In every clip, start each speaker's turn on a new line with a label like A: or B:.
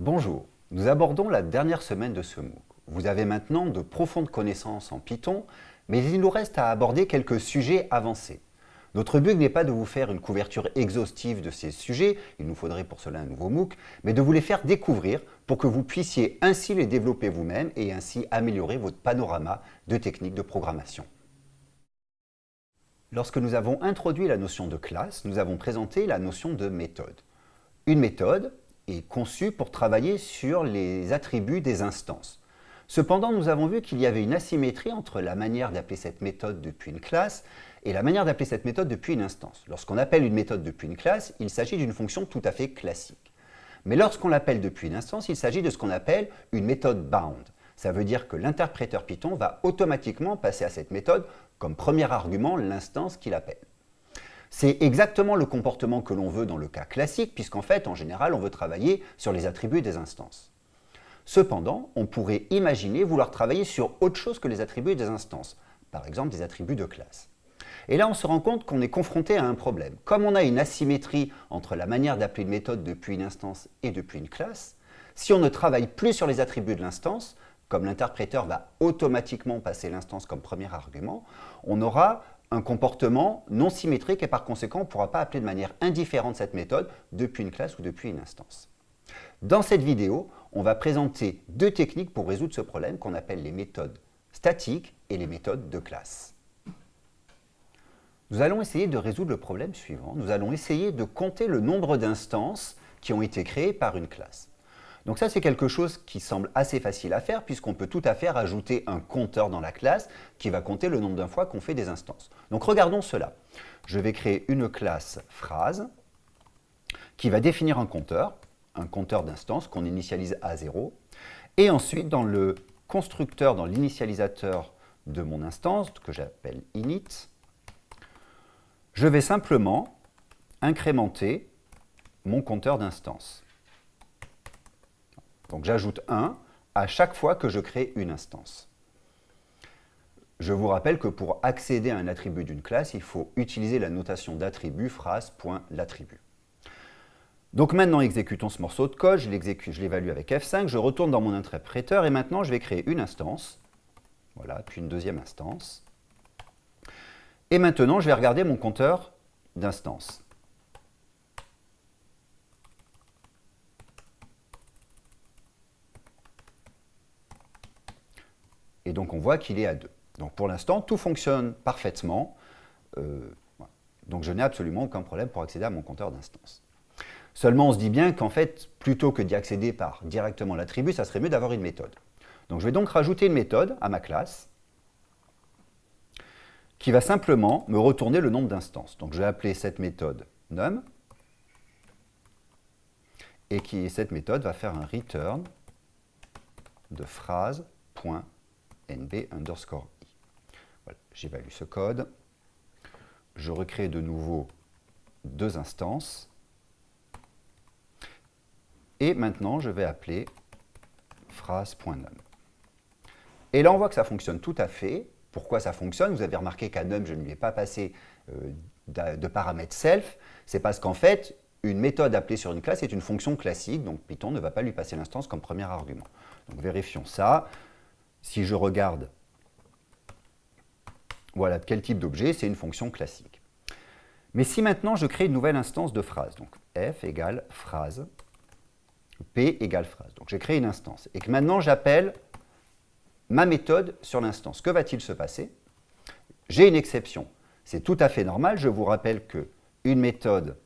A: Bonjour, nous abordons la dernière semaine de ce MOOC. Vous avez maintenant de profondes connaissances en Python, mais il nous reste à aborder quelques sujets avancés. Notre but n'est pas de vous faire une couverture exhaustive de ces sujets, il nous faudrait pour cela un nouveau MOOC, mais de vous les faire découvrir pour que vous puissiez ainsi les développer vous-même et ainsi améliorer votre panorama de techniques de programmation. Lorsque nous avons introduit la notion de classe, nous avons présenté la notion de méthode. Une méthode est conçue pour travailler sur les attributs des instances. Cependant, nous avons vu qu'il y avait une asymétrie entre la manière d'appeler cette méthode depuis une classe et la manière d'appeler cette méthode depuis une instance. Lorsqu'on appelle une méthode depuis une classe, il s'agit d'une fonction tout à fait classique. Mais lorsqu'on l'appelle depuis une instance, il s'agit de ce qu'on appelle une méthode bound. Ça veut dire que l'interpréteur Python va automatiquement passer à cette méthode comme premier argument l'instance qu'il appelle. C'est exactement le comportement que l'on veut dans le cas classique, puisqu'en fait, en général, on veut travailler sur les attributs des instances. Cependant, on pourrait imaginer vouloir travailler sur autre chose que les attributs des instances, par exemple des attributs de classe. Et là, on se rend compte qu'on est confronté à un problème. Comme on a une asymétrie entre la manière d'appeler une méthode depuis une instance et depuis une classe, si on ne travaille plus sur les attributs de l'instance, comme l'interpréteur va automatiquement passer l'instance comme premier argument, on aura un comportement non symétrique et par conséquent, on ne pourra pas appeler de manière indifférente cette méthode depuis une classe ou depuis une instance. Dans cette vidéo, on va présenter deux techniques pour résoudre ce problème qu'on appelle les méthodes statiques et les méthodes de classe. Nous allons essayer de résoudre le problème suivant. Nous allons essayer de compter le nombre d'instances qui ont été créées par une classe. Donc ça, c'est quelque chose qui semble assez facile à faire puisqu'on peut tout à fait rajouter un compteur dans la classe qui va compter le nombre de fois qu'on fait des instances. Donc regardons cela. Je vais créer une classe phrase qui va définir un compteur un compteur d'instance qu'on initialise à 0. Et ensuite, dans le constructeur, dans l'initialisateur de mon instance, que j'appelle init, je vais simplement incrémenter mon compteur d'instance. Donc j'ajoute 1 à chaque fois que je crée une instance. Je vous rappelle que pour accéder à un attribut d'une classe, il faut utiliser la notation d'attribut phrase.l'attribut. Donc maintenant, exécutons ce morceau de code, je l'évalue avec F5, je retourne dans mon interpréteur et maintenant je vais créer une instance, voilà, puis une deuxième instance. Et maintenant, je vais regarder mon compteur d'instance. Et donc on voit qu'il est à 2. Donc pour l'instant, tout fonctionne parfaitement. Euh, donc je n'ai absolument aucun problème pour accéder à mon compteur d'instance. Seulement, on se dit bien qu'en fait, plutôt que d'y accéder par directement l'attribut, ça serait mieux d'avoir une méthode. Donc je vais donc rajouter une méthode à ma classe qui va simplement me retourner le nombre d'instances. Donc je vais appeler cette méthode num et qui, cette méthode va faire un return de phrase.nb underscore i. J'évalue ce code. Je recrée de nouveau deux instances et maintenant, je vais appeler phrase.num. Et là, on voit que ça fonctionne tout à fait. Pourquoi ça fonctionne? Vous avez remarqué qu'à num, je ne lui ai pas passé euh, de paramètre self. C'est parce qu'en fait, une méthode appelée sur une classe est une fonction classique, donc Python ne va pas lui passer l'instance comme premier argument. Donc vérifions ça. Si je regarde, voilà quel type d'objet, c'est une fonction classique. Mais si maintenant je crée une nouvelle instance de phrase, donc f égale phrase, P égale phrase. Donc j'ai créé une instance et que maintenant j'appelle ma méthode sur l'instance. Que va-t-il se passer? J'ai une exception. C'est tout à fait normal. Je vous rappelle que une méthode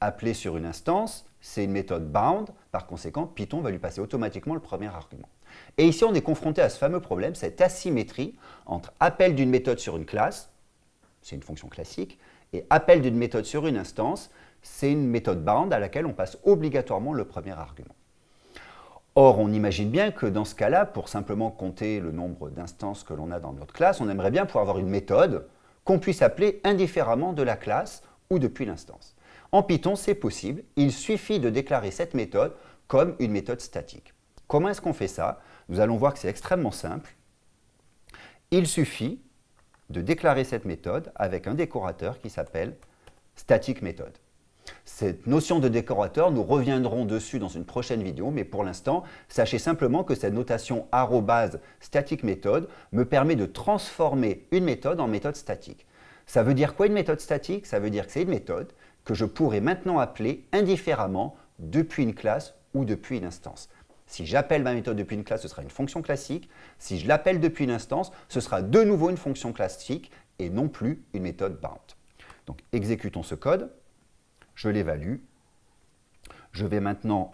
A: appelée sur une instance, c'est une méthode bound. Par conséquent, Python va lui passer automatiquement le premier argument. Et ici, on est confronté à ce fameux problème, cette asymétrie entre appel d'une méthode sur une classe, c'est une fonction classique, et appel d'une méthode sur une instance, c'est une méthode bound à laquelle on passe obligatoirement le premier argument. Or, on imagine bien que dans ce cas-là, pour simplement compter le nombre d'instances que l'on a dans notre classe, on aimerait bien pouvoir avoir une méthode qu'on puisse appeler indifféremment de la classe ou depuis l'instance. En Python, c'est possible. Il suffit de déclarer cette méthode comme une méthode statique. Comment est-ce qu'on fait ça? Nous allons voir que c'est extrêmement simple. Il suffit de déclarer cette méthode avec un décorateur qui s'appelle static méthode. Cette notion de décorateur, nous reviendrons dessus dans une prochaine vidéo, mais pour l'instant, sachez simplement que cette notation arrobase static méthode me permet de transformer une méthode en méthode statique. Ça veut dire quoi une méthode statique? Ça veut dire que c'est une méthode que je pourrais maintenant appeler indifféremment depuis une classe ou depuis une instance. Si j'appelle ma méthode depuis une classe, ce sera une fonction classique. Si je l'appelle depuis une instance, ce sera de nouveau une fonction classique et non plus une méthode bound. Donc exécutons ce code, je l'évalue. Je vais maintenant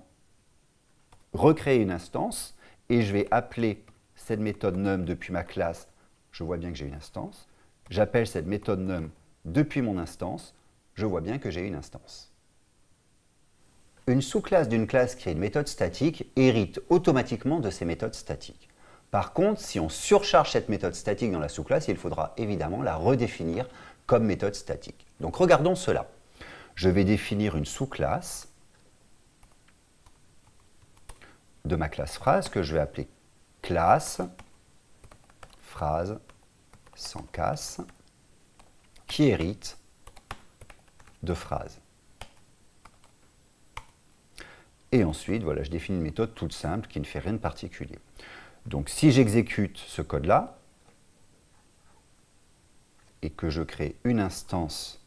A: recréer une instance et je vais appeler cette méthode num depuis ma classe. Je vois bien que j'ai une instance. J'appelle cette méthode num depuis mon instance. Je vois bien que j'ai une instance. Une sous-classe d'une classe qui a une méthode statique hérite automatiquement de ces méthodes statiques. Par contre, si on surcharge cette méthode statique dans la sous-classe, il faudra évidemment la redéfinir comme méthode statique. Donc regardons cela. Je vais définir une sous-classe de ma classe phrase que je vais appeler classe phrase sans casse qui hérite de phrase. Et ensuite, voilà, je définis une méthode toute simple qui ne fait rien de particulier. Donc si j'exécute ce code-là, et que je crée une instance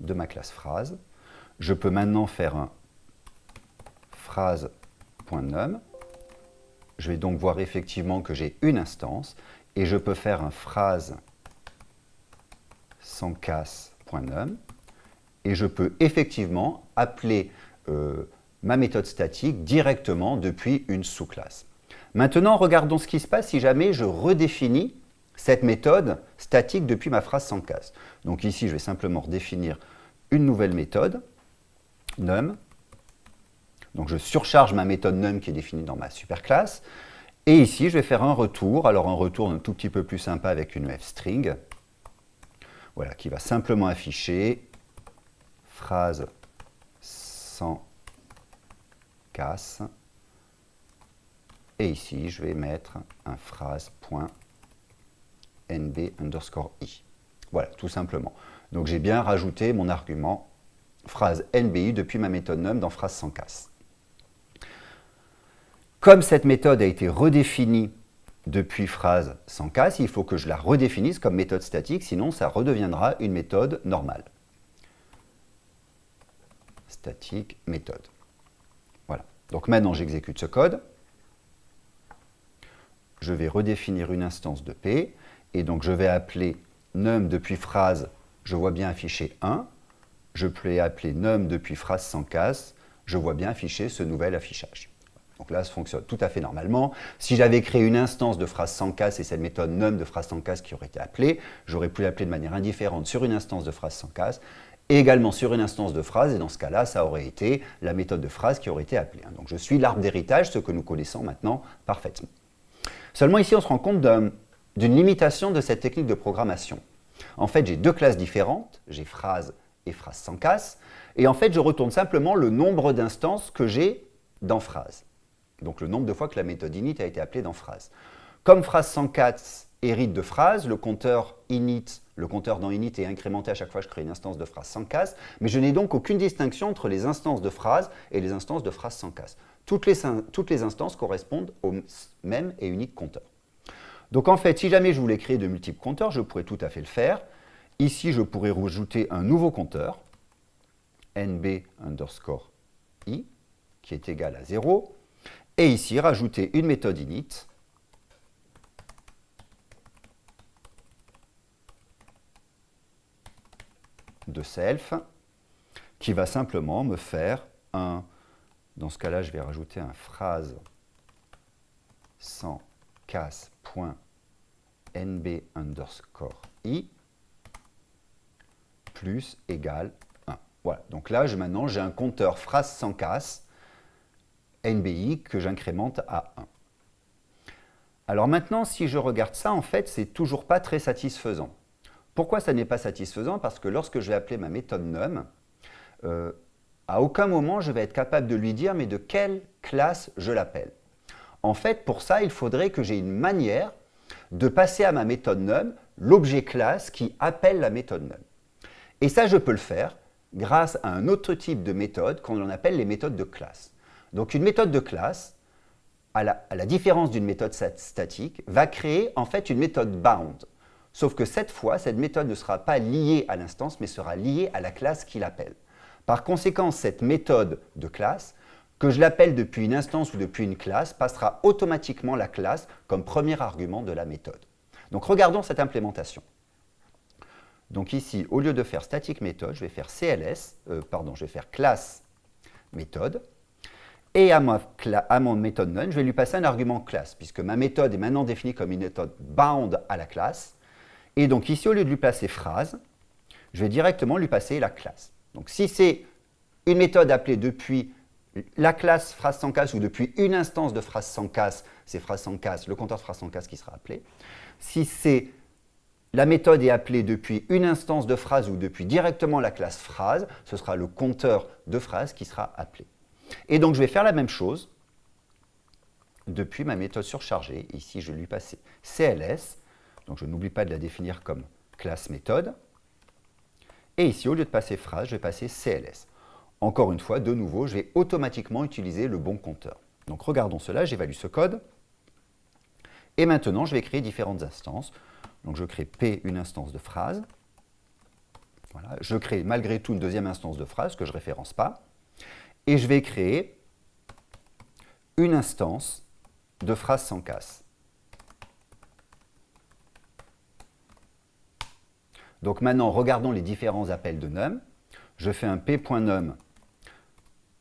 A: de ma classe phrase, je peux maintenant faire un phrase.num. Je vais donc voir effectivement que j'ai une instance, et je peux faire un phrase sans casse.num, et je peux effectivement appeler euh, ma méthode statique directement depuis une sous-classe. Maintenant, regardons ce qui se passe si jamais je redéfinis cette méthode statique depuis ma phrase sans casse. Donc ici, je vais simplement redéfinir une nouvelle méthode, num. Donc je surcharge ma méthode num qui est définie dans ma superclasse. Et ici, je vais faire un retour. Alors un retour un tout petit peu plus sympa avec une fstring. Voilà, qui va simplement afficher phrase sans Et ici, je vais mettre un phrase.nb underscore i. Voilà, tout simplement. Donc j'ai bien rajouté mon argument phrase nbi depuis ma méthode num dans phrase sans casse. Comme cette méthode a été redéfinie depuis phrase sans casse, il faut que je la redéfinisse comme méthode statique, sinon ça redeviendra une méthode normale. Statique méthode. Donc maintenant, j'exécute ce code. Je vais redéfinir une instance de P. Et donc, je vais appeler num depuis phrase, je vois bien afficher 1. Je peux appeler num depuis phrase sans casse, je vois bien afficher ce nouvel affichage. Donc là, ça fonctionne tout à fait normalement. Si j'avais créé une instance de phrase sans casse et cette méthode num de phrase sans casse qui aurait été appelée, j'aurais pu l'appeler de manière indifférente sur une instance de phrase sans casse et également sur une instance de phrase, et dans ce cas-là, ça aurait été la méthode de phrase qui aurait été appelée. Hein. Donc je suis l'arbre d'héritage, ce que nous connaissons maintenant parfaitement. Seulement ici, on se rend compte d'une limitation de cette technique de programmation. En fait, j'ai deux classes différentes, j'ai phrase et phrase sans casse, et en fait, je retourne simplement le nombre d'instances que j'ai dans phrase. Donc le nombre de fois que la méthode init a été appelée dans phrase. Comme phrase sans casse hérite de phrase, le compteur init le compteur dans init est incrémenté à chaque fois que je crée une instance de phrase sans casse, mais je n'ai donc aucune distinction entre les instances de phrase et les instances de phrase sans casse. Toutes les, toutes les instances correspondent au même et unique compteur. Donc en fait, si jamais je voulais créer de multiples compteurs, je pourrais tout à fait le faire. Ici, je pourrais rajouter un nouveau compteur, nb underscore i, qui est égal à 0, et ici, rajouter une méthode init de self qui va simplement me faire un, dans ce cas-là, je vais rajouter un phrase sans casse.nb underscore i plus égal 1. Voilà, donc là, je, maintenant, j'ai un compteur phrase sans casse nbi que j'incrémente à 1. Alors maintenant, si je regarde ça, en fait, c'est toujours pas très satisfaisant. Pourquoi ça n'est pas satisfaisant? Parce que lorsque je vais appeler ma méthode num, euh, à aucun moment je vais être capable de lui dire mais de quelle classe je l'appelle? En fait, pour ça, il faudrait que j'ai une manière de passer à ma méthode num l'objet classe qui appelle la méthode num. Et ça, je peux le faire grâce à un autre type de méthode qu'on appelle les méthodes de classe. Donc une méthode de classe, à la, différence d'une méthode statique, va créer en fait une méthode bound. Sauf que cette fois, cette méthode ne sera pas liée à l'instance, mais sera liée à la classe qui l'appelle. Par conséquent, cette méthode de classe, que je l'appelle depuis une instance ou depuis une classe, passera automatiquement la classe comme premier argument de la méthode. Donc regardons cette implémentation. Donc ici, au lieu de faire static méthode, je vais faire CLS, euh, pardon, je vais faire classe méthode. Et à, à mon méthode none, je vais lui passer un argument classe, puisque ma méthode est maintenant définie comme une méthode bound à la classe. Et donc ici, au lieu de lui placer phrase, je vais directement lui passer la classe. Donc si c'est une méthode appelée depuis la classe phrase sans casse ou depuis une instance de phrase sans casse, c'est phrase sans casse, le compteur de phrase sans casse qui sera appelé. Si c'est la méthode est appelée depuis une instance de phrase ou depuis directement la classe phrase, ce sera le compteur de phrase qui sera appelé. Et donc je vais faire la même chose depuis ma méthode surchargée. Ici, je vais lui passer CLS, donc je n'oublie pas de la définir comme classe méthode. Et ici, au lieu de passer phrase, je vais passer CLS. Encore une fois, de nouveau, je vais automatiquement utiliser le bon compteur. Donc regardons cela, j'évalue ce code. Et maintenant, je vais créer différentes instances. Donc je crée P, une instance de phrase. Voilà. Je crée malgré tout une deuxième instance de phrase que je ne référence pas. Et je vais créer une instance de phrase sans casse. Donc maintenant, regardons les différents appels de num. Je fais un p.num.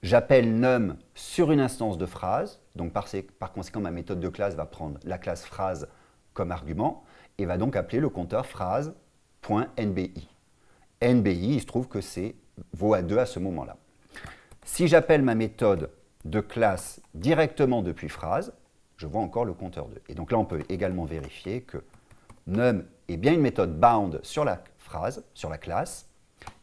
A: J'appelle num sur une instance de phrase. Donc par, conséquent, ma méthode de classe va prendre la classe phrase comme argument et va donc appeler le compteur phrase.nbi. NBI, il se trouve que c'est vaut à 2 à ce moment-là. Si j'appelle ma méthode de classe directement depuis phrase, je vois encore le compteur 2. Et donc là, on peut également vérifier que num est bien une méthode bound sur la phrase, sur la classe,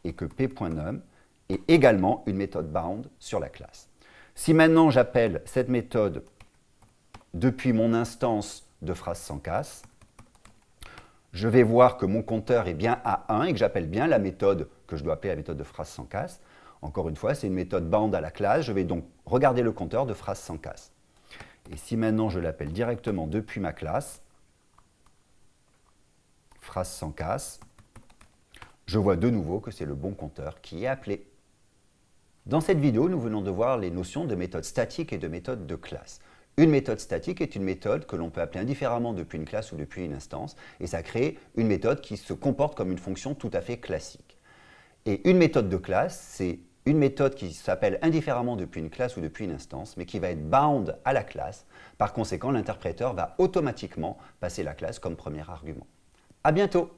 A: et que p.num est également une méthode bound sur la classe. Si maintenant j'appelle cette méthode depuis mon instance de phrase sans casse, je vais voir que mon compteur est bien à 1 et que j'appelle bien la méthode que je dois appeler la méthode de phrase sans casse. Encore une fois, c'est une méthode bound à la classe. Je vais donc regarder le compteur de phrase sans casse. Et si maintenant je l'appelle directement depuis ma classe, phrase sans casse, je vois de nouveau que c'est le bon compteur qui est appelé. Dans cette vidéo, nous venons de voir les notions de méthode statique et de méthode de classe. Une méthode statique est une méthode que l'on peut appeler indifféremment depuis une classe ou depuis une instance, et ça crée une méthode qui se comporte comme une fonction tout à fait classique. Et une méthode de classe, c'est une méthode qui s'appelle indifféremment depuis une classe ou depuis une instance, mais qui va être bound à la classe. Par conséquent, l'interpréteur va automatiquement passer la classe comme premier argument. À bientôt